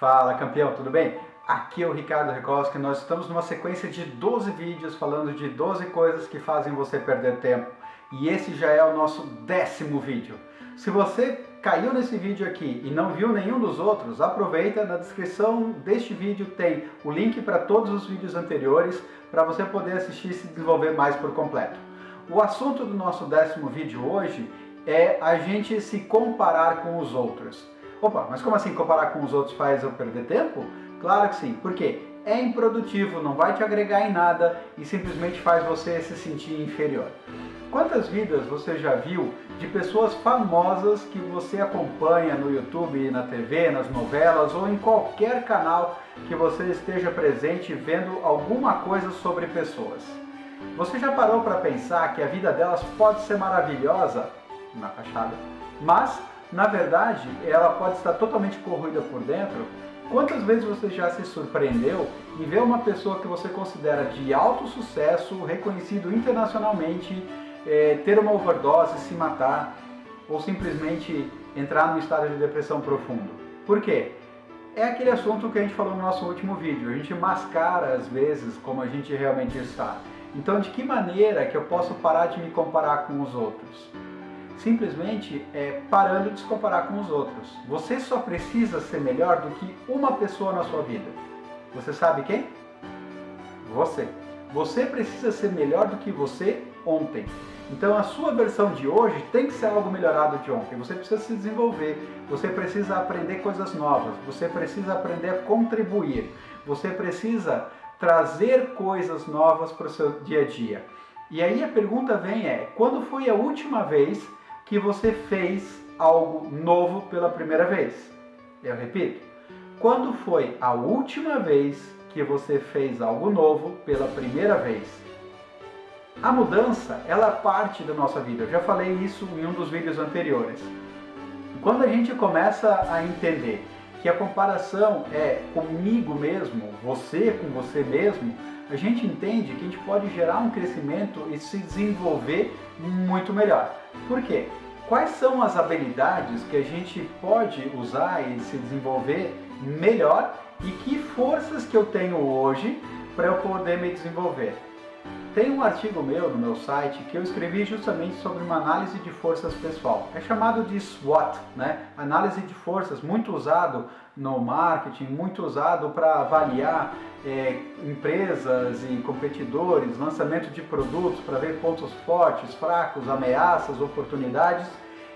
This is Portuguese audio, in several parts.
Fala campeão, tudo bem? Aqui é o Ricardo Rekoski, nós estamos numa sequência de 12 vídeos falando de 12 coisas que fazem você perder tempo. E esse já é o nosso décimo vídeo. Se você caiu nesse vídeo aqui e não viu nenhum dos outros, aproveita, na descrição deste vídeo tem o link para todos os vídeos anteriores para você poder assistir e se desenvolver mais por completo. O assunto do nosso décimo vídeo hoje é a gente se comparar com os outros. Opa, mas como assim comparar com os outros faz eu perder tempo? Claro que sim, porque é improdutivo, não vai te agregar em nada e simplesmente faz você se sentir inferior. Quantas vidas você já viu de pessoas famosas que você acompanha no YouTube, na TV, nas novelas ou em qualquer canal que você esteja presente vendo alguma coisa sobre pessoas? Você já parou para pensar que a vida delas pode ser maravilhosa na fachada, mas na verdade ela pode estar totalmente corroída por dentro? Quantas vezes você já se surpreendeu em ver uma pessoa que você considera de alto sucesso, reconhecido internacionalmente, é, ter uma overdose, se matar ou simplesmente entrar num estado de depressão profundo? Por quê? É aquele assunto que a gente falou no nosso último vídeo, a gente mascara às vezes como a gente realmente está. Então de que maneira que eu posso parar de me comparar com os outros? Simplesmente é, parando de se comparar com os outros. Você só precisa ser melhor do que uma pessoa na sua vida. Você sabe quem? Você. Você precisa ser melhor do que você ontem. Então a sua versão de hoje tem que ser algo melhorado de ontem. Você precisa se desenvolver, você precisa aprender coisas novas, você precisa aprender a contribuir, você precisa trazer coisas novas para o seu dia a dia. E aí a pergunta vem é, quando foi a última vez que você fez algo novo pela primeira vez. Eu repito, quando foi a última vez que você fez algo novo pela primeira vez? A mudança, ela parte da nossa vida. Eu já falei isso em um dos vídeos anteriores. Quando a gente começa a entender que a comparação é comigo mesmo, você com você mesmo, a gente entende que a gente pode gerar um crescimento e se desenvolver muito melhor. Por quê? Quais são as habilidades que a gente pode usar e se desenvolver melhor e que forças que eu tenho hoje para eu poder me desenvolver? Tem um artigo meu no meu site que eu escrevi justamente sobre uma análise de forças pessoal. É chamado de SWOT, né? Análise de forças, muito usado no marketing, muito usado para avaliar é, empresas e competidores, lançamento de produtos para ver pontos fortes, fracos, ameaças, oportunidades.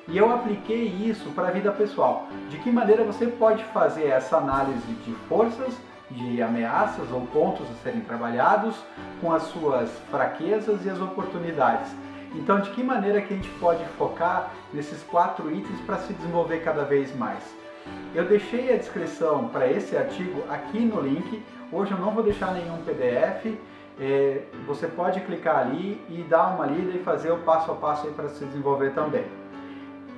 E eu apliquei isso para a vida pessoal. De que maneira você pode fazer essa análise de forças de ameaças ou pontos a serem trabalhados com as suas fraquezas e as oportunidades. Então, de que maneira que a gente pode focar nesses quatro itens para se desenvolver cada vez mais? Eu deixei a descrição para esse artigo aqui no link. Hoje eu não vou deixar nenhum PDF. É, você pode clicar ali e dar uma lida e fazer o passo a passo para se desenvolver também.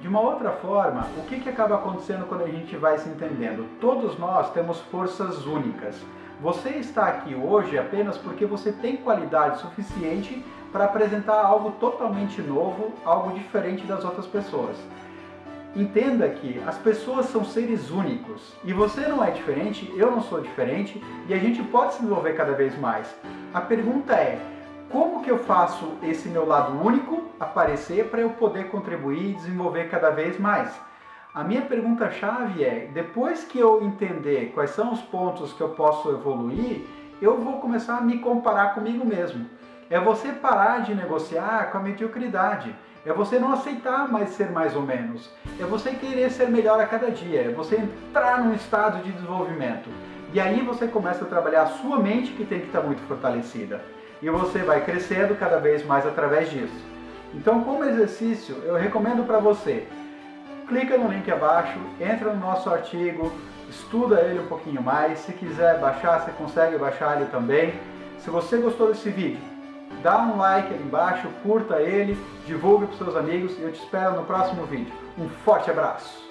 De uma outra forma, o que, que acaba acontecendo quando a gente vai se entendendo? Todos nós temos forças únicas. Você está aqui hoje apenas porque você tem qualidade suficiente para apresentar algo totalmente novo, algo diferente das outras pessoas. Entenda que as pessoas são seres únicos e você não é diferente, eu não sou diferente e a gente pode se desenvolver cada vez mais. A pergunta é, como que eu faço esse meu lado único aparecer para eu poder contribuir e desenvolver cada vez mais? A minha pergunta-chave é, depois que eu entender quais são os pontos que eu posso evoluir, eu vou começar a me comparar comigo mesmo. É você parar de negociar com a mediocridade. É você não aceitar mais ser mais ou menos. É você querer ser melhor a cada dia. É você entrar num estado de desenvolvimento. E aí você começa a trabalhar a sua mente que tem que estar muito fortalecida e você vai crescendo cada vez mais através disso. Então, como exercício, eu recomendo para você, clica no link abaixo, entra no nosso artigo, estuda ele um pouquinho mais, se quiser baixar, você consegue baixar ele também. Se você gostou desse vídeo, dá um like ali embaixo, curta ele, divulgue para seus amigos e eu te espero no próximo vídeo. Um forte abraço!